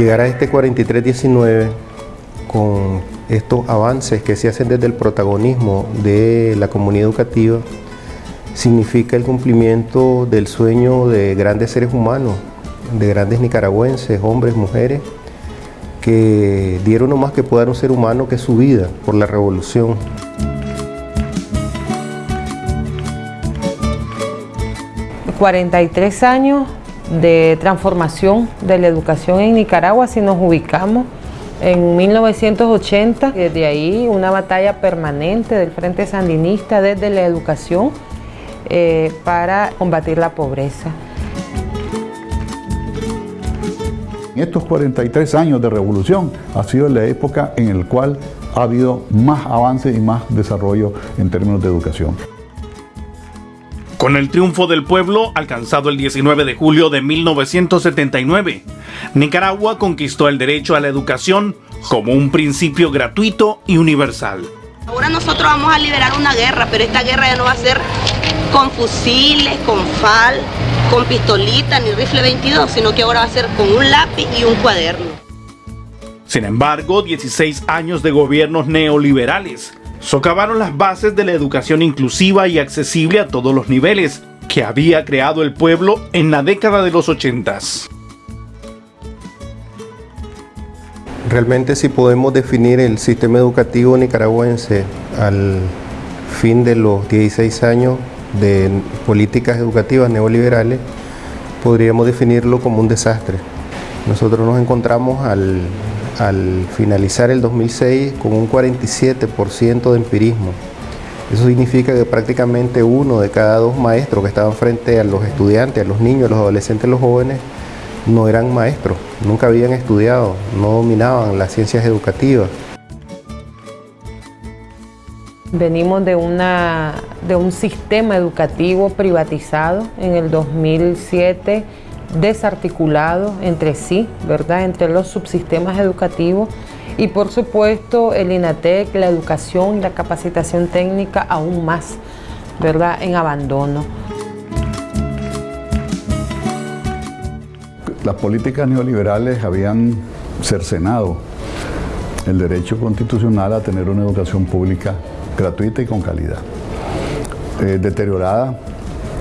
Llegar a este 4319 con estos avances que se hacen desde el protagonismo de la comunidad educativa significa el cumplimiento del sueño de grandes seres humanos, de grandes nicaragüenses, hombres, mujeres, que dieron no más que poder un ser humano que su vida por la revolución. ...43 años de transformación de la educación en Nicaragua, si nos ubicamos en 1980, desde ahí una batalla permanente del Frente Sandinista desde la educación eh, para combatir la pobreza. En estos 43 años de revolución ha sido la época en la cual ha habido más avance y más desarrollo en términos de educación. Con el triunfo del pueblo alcanzado el 19 de julio de 1979, Nicaragua conquistó el derecho a la educación como un principio gratuito y universal. Ahora nosotros vamos a liberar una guerra, pero esta guerra ya no va a ser con fusiles, con fal, con pistolita ni rifle 22, sino que ahora va a ser con un lápiz y un cuaderno. Sin embargo, 16 años de gobiernos neoliberales socavaron las bases de la educación inclusiva y accesible a todos los niveles que había creado el pueblo en la década de los 80. Realmente si podemos definir el sistema educativo nicaragüense al fin de los 16 años de políticas educativas neoliberales, podríamos definirlo como un desastre. Nosotros nos encontramos al, finalizar el 2006 con un 47% de empirismo. Eso significa que prácticamente uno de cada dos maestros que estaban frente a los estudiantes, a los niños, a los adolescentes, a los jóvenes, no eran maestros, nunca habían estudiado, no dominaban las ciencias educativas. Venimos de, una, de un sistema educativo privatizado en el 2007, desarticulado entre sí, ¿verdad? Entre los subsistemas educativos y por supuesto el INATEC, la educación y la capacitación técnica aún más, ¿verdad? En abandono. Las políticas neoliberales habían cercenado el derecho constitucional a tener una educación pública gratuita y con calidad. Eh, deteriorada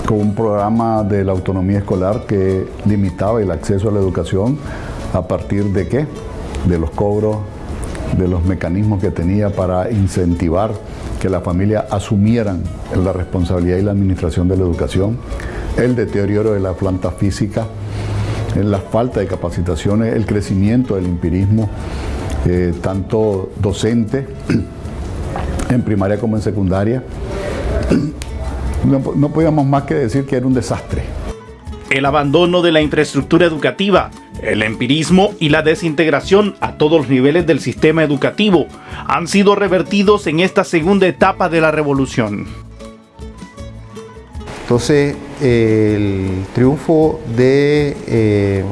con un programa de la autonomía escolar que limitaba el acceso a la educación a partir de qué? De los cobros, de los mecanismos que tenía para incentivar que las familias asumieran la responsabilidad y la administración de la educación, el deterioro de la planta física, la falta de capacitaciones, el crecimiento del empirismo, eh, tanto docente en primaria como en secundaria. No, no podíamos más que decir que era un desastre. El abandono de la infraestructura educativa, el empirismo y la desintegración a todos los niveles del sistema educativo han sido revertidos en esta segunda etapa de la revolución. Entonces, el triunfo de, eh,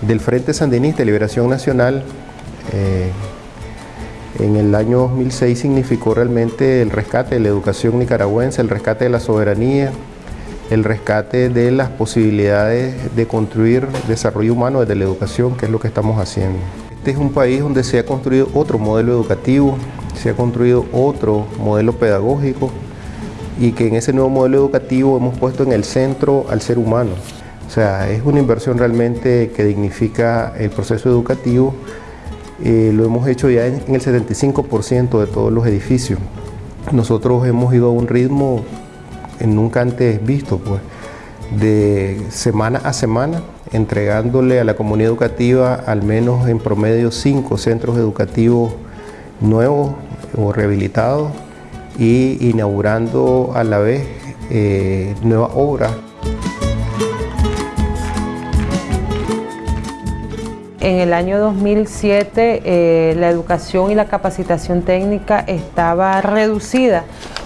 del Frente Sandinista de Liberación Nacional eh, en el año 2006 significó realmente el rescate de la educación nicaragüense, el rescate de la soberanía, el rescate de las posibilidades de construir desarrollo humano desde la educación, que es lo que estamos haciendo. Este es un país donde se ha construido otro modelo educativo, se ha construido otro modelo pedagógico, y que en ese nuevo modelo educativo hemos puesto en el centro al ser humano. O sea, es una inversión realmente que dignifica el proceso educativo. Eh, lo hemos hecho ya en, el 75% de todos los edificios. Nosotros hemos ido a un ritmo nunca antes visto, pues, de semana a semana, entregándole a la comunidad educativa al menos en promedio cinco centros educativos nuevos o rehabilitados y inaugurando a la vez eh, nuevas obras. En el año 2007 eh, la educación y la capacitación técnica estaba reducida,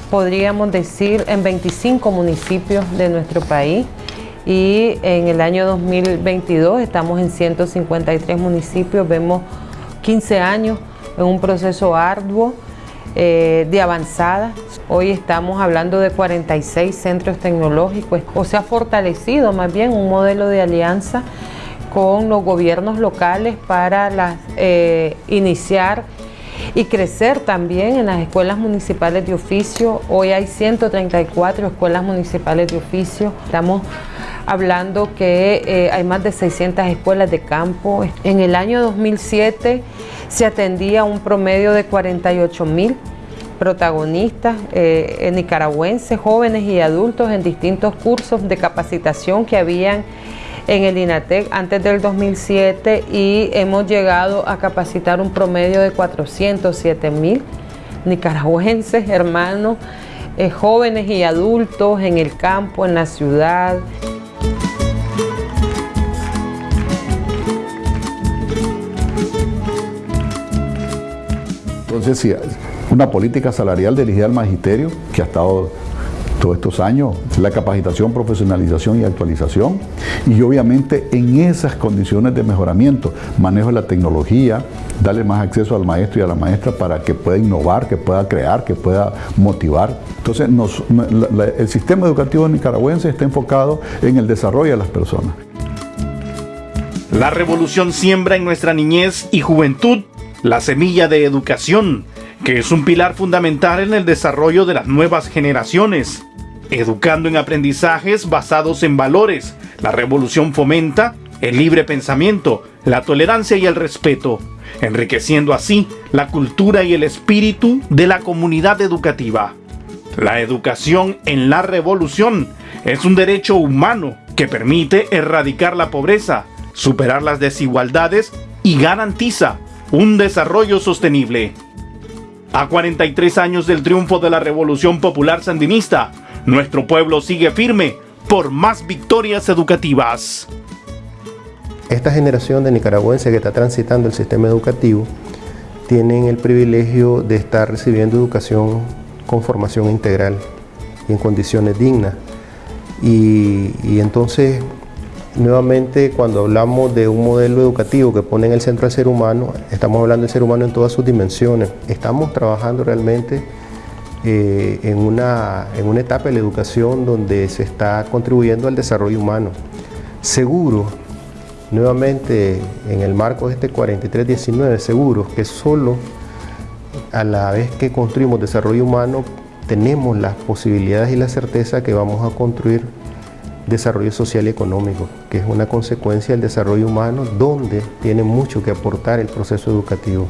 podríamos decir, en 25 municipios de nuestro país. Y en el año 2022 estamos en 153 municipios, vemos 15 años en un proceso arduo eh, de avanzada. Hoy estamos hablando de 46 centros tecnológicos, o se ha fortalecido más bien un modelo de alianza con los gobiernos locales para eh, iniciar y crecer también en las escuelas municipales de oficio. Hoy hay 134 escuelas municipales de oficio. Estamos hablando que eh, hay más de 600 escuelas de campo. En el año 2007 se atendía un promedio de 48 mil protagonistas eh, nicaragüenses, jóvenes y adultos en distintos cursos de capacitación que habían en el INATEC antes del 2007 y hemos llegado a capacitar un promedio de 407 mil nicaragüenses, hermanos, eh, jóvenes y adultos en el campo, en la ciudad. Entonces, sí, una política salarial dirigida al magisterio que ha estado todos estos años, la capacitación, profesionalización y actualización. Y obviamente en esas condiciones de mejoramiento, manejo de la tecnología, darle más acceso al maestro y a la maestra para que pueda innovar, que pueda crear, que pueda motivar. Entonces el sistema educativo nicaragüense está enfocado en el desarrollo de las personas. La revolución siembra en nuestra niñez y juventud la semilla de educación, que es un pilar fundamental en el desarrollo de las nuevas generaciones educando en aprendizajes basados en valores. La revolución fomenta el libre pensamiento, la tolerancia y el respeto, enriqueciendo así la cultura y el espíritu de la comunidad educativa. La educación en la revolución es un derecho humano que permite erradicar la pobreza, superar las desigualdades y garantiza un desarrollo sostenible. A 43 años del triunfo de la Revolución Popular Sandinista, nuestro pueblo sigue firme por más victorias educativas. Esta generación de nicaragüenses que está transitando el sistema educativo tienen el privilegio de estar recibiendo educación con formación integral y en condiciones dignas. Y, y, entonces, nuevamente, cuando hablamos de un modelo educativo que pone en el centro al ser humano, estamos hablando del ser humano en todas sus dimensiones. Estamos trabajando realmente eh, en, una, en una etapa de la educación donde se está contribuyendo al desarrollo humano. Seguro, nuevamente en el marco de este 4319, seguro que solo a la vez que construimos desarrollo humano tenemos las posibilidades y la certeza que vamos a construir desarrollo social y económico, que es una consecuencia del desarrollo humano donde tiene mucho que aportar el proceso educativo.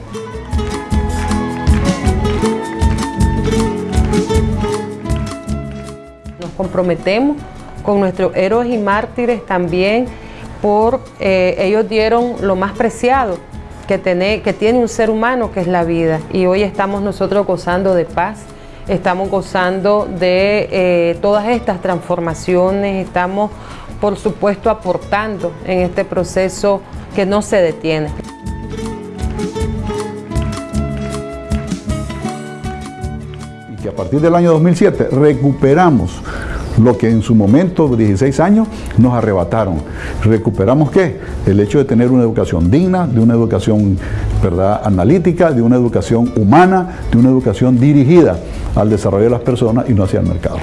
Comprometemos con nuestros héroes y mártires también por eh, ellos dieron lo más preciado que tiene, que tiene un ser humano, que es la vida. Y hoy estamos nosotros gozando de paz, estamos gozando de eh, todas estas transformaciones, estamos por supuesto aportando en este proceso que no se detiene. Que a partir del año 2007 recuperamos lo que en su momento, 16 años, nos arrebataron. ¿Recuperamos qué? El hecho de tener una educación digna, de una educación ¿verdad? analítica, de una educación humana, de una educación dirigida al desarrollo de las personas y no hacia el mercado.